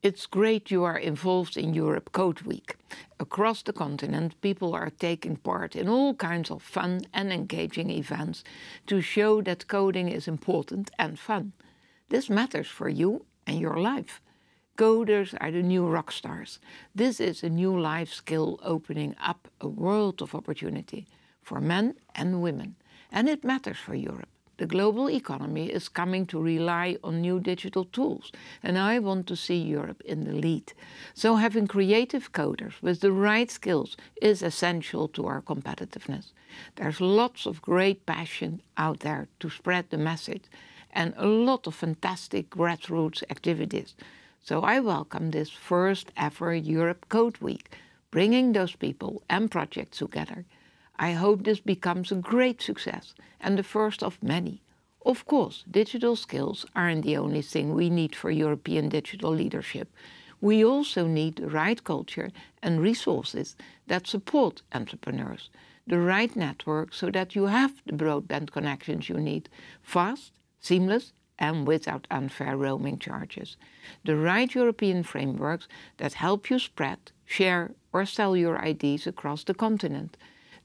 It's great you are involved in Europe Code Week. Across the continent, people are taking part in all kinds of fun and engaging events to show that coding is important and fun. This matters for you and your life. Coders are the new rock stars. This is a new life skill opening up a world of opportunity for men and women. And it matters for Europe. The global economy is coming to rely on new digital tools, and I want to see Europe in the lead. So having creative coders with the right skills is essential to our competitiveness. There's lots of great passion out there to spread the message and a lot of fantastic grassroots activities. So I welcome this first ever Europe Code Week, bringing those people and projects together. I hope this becomes a great success and the first of many. Of course, digital skills aren't the only thing we need for European digital leadership. We also need the right culture and resources that support entrepreneurs, the right network so that you have the broadband connections you need, fast, seamless and without unfair roaming charges. The right European frameworks that help you spread, share or sell your ideas across the continent.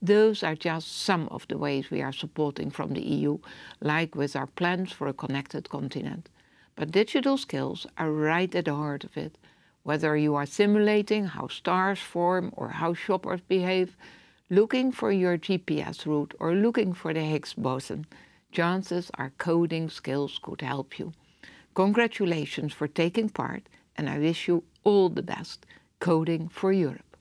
Those are just some of the ways we are supporting from the EU, like with our plans for a connected continent. But digital skills are right at the heart of it. Whether you are simulating how stars form or how shoppers behave, looking for your GPS route or looking for the Higgs boson, chances are coding skills could help you. Congratulations for taking part and I wish you all the best. Coding for Europe.